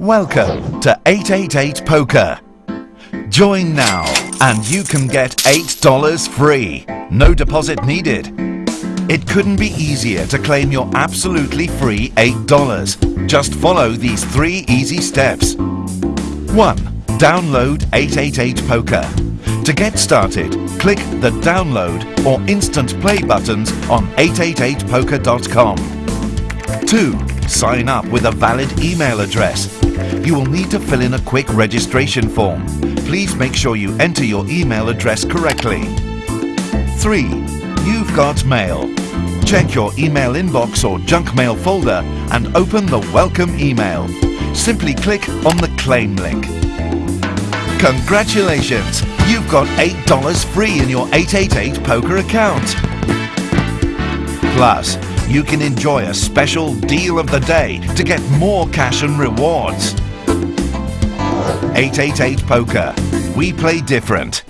Welcome to 888 Poker. Join now and you can get $8 free. No deposit needed. It couldn't be easier to claim your absolutely free $8. Just follow these three easy steps. 1. Download 888 Poker. To get started, click the download or instant play buttons on 888poker.com. 2. Sign up with a valid email address. You will need to fill in a quick registration form. Please make sure you enter your email address correctly. 3. You've got mail. Check your email inbox or junk mail folder and open the welcome email. Simply click on the claim link. Congratulations! You've got $8 free in your 888 Poker account. Plus, you can enjoy a special deal of the day to get more cash and rewards. 888 Poker. We play different.